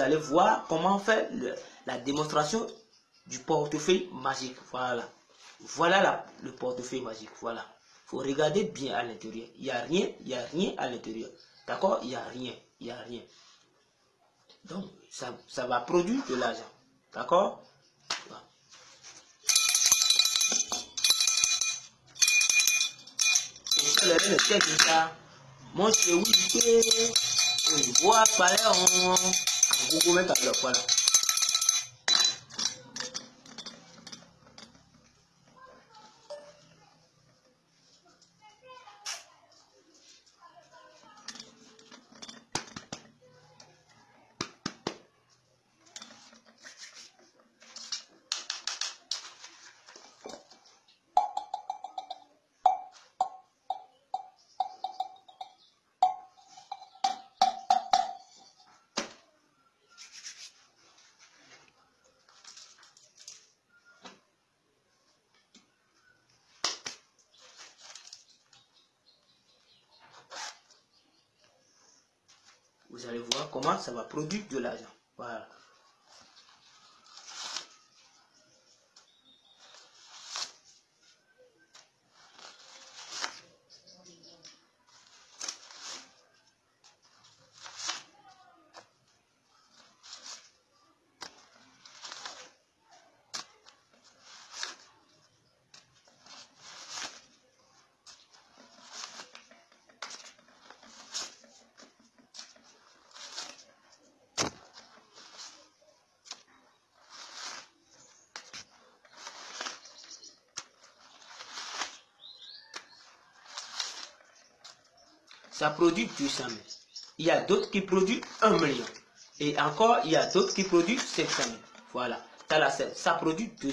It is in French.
allez voir comment faire la démonstration du portefeuille magique. Voilà. Voilà le portefeuille magique. Voilà. faut regarder bien à l'intérieur. Il n'y a rien, il n'y a rien à l'intérieur. D'accord? Il n'y a rien, il n'y a rien. Donc, ça, ça va produire de l'argent. D'accord? 我我们等着过来。Vous allez voir comment ça va produire de l'argent. Voilà. Ça produit 200 000. Il y a d'autres qui produisent 1 million. Et encore, il y a d'autres qui produisent 500 000. Voilà. Ça, ça produit 200